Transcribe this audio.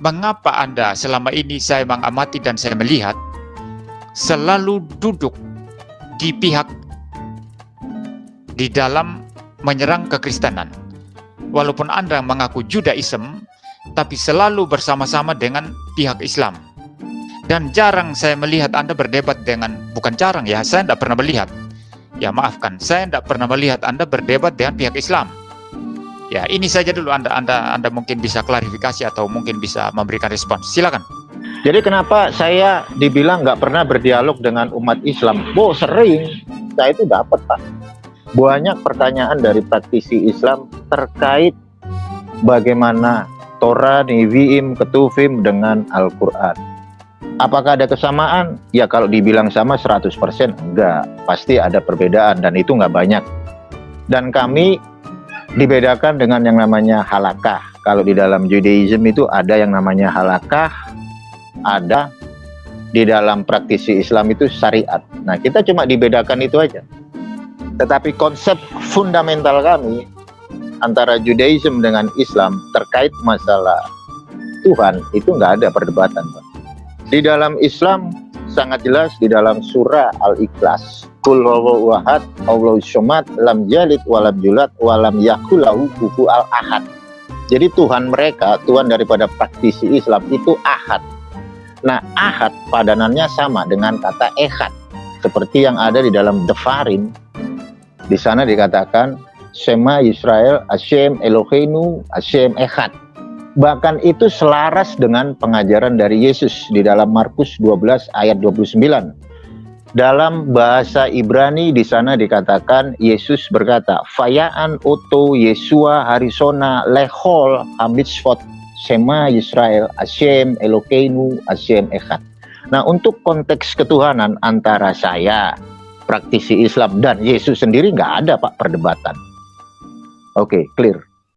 mengapa Anda selama ini saya mengamati dan saya melihat selalu duduk di pihak di dalam menyerang kekristenan. Walaupun Anda mengaku Judaism, tapi selalu bersama-sama dengan pihak Islam. Dan jarang saya melihat Anda berdebat dengan, bukan jarang ya, saya tidak pernah melihat. Ya maafkan, saya tidak pernah melihat Anda berdebat dengan pihak Islam. Ya ini saja dulu Anda, Anda, Anda mungkin bisa klarifikasi atau mungkin bisa memberikan respons. Silakan. Jadi kenapa saya dibilang nggak pernah berdialog dengan umat Islam? Oh sering, saya itu dapat Pak. Banyak pertanyaan dari praktisi Islam terkait bagaimana Torah, Nevi'im, Ketuvim dengan Al-Quran. Apakah ada kesamaan? Ya kalau dibilang sama 100% enggak. Pasti ada perbedaan dan itu enggak banyak. Dan kami dibedakan dengan yang namanya halakah. Kalau di dalam Judaism itu ada yang namanya halakah, ada di dalam praktisi Islam itu syariat. Nah kita cuma dibedakan itu aja. Tetapi konsep fundamental kami antara Judaism dengan Islam terkait masalah Tuhan itu nggak ada perdebatan Pak. Di dalam Islam sangat jelas di dalam surah Al-Ikhlas. Kul wahad Allah syomat lam jalid walam julat walam yakulahu kufu al-ahad jadi Tuhan mereka, Tuhan daripada praktisi Islam itu ahad. Nah ahad padanannya sama dengan kata ehad. Seperti yang ada di dalam Devarim di sana dikatakan Shema Israel, Hashem Eloheinu, Hashem Echad. Bahkan itu selaras dengan pengajaran dari Yesus di dalam Markus 12 ayat 29. Dalam bahasa Ibrani di sana dikatakan Yesus berkata, "Fayaan oto Yesua harisona lehol hamitsvot Shema Israel, Hashem Eloheinu, Hashem Echad." Nah, untuk konteks ketuhanan antara saya, praktisi Islam dan Yesus sendiri nggak ada Pak perdebatan. Oke, okay, clear.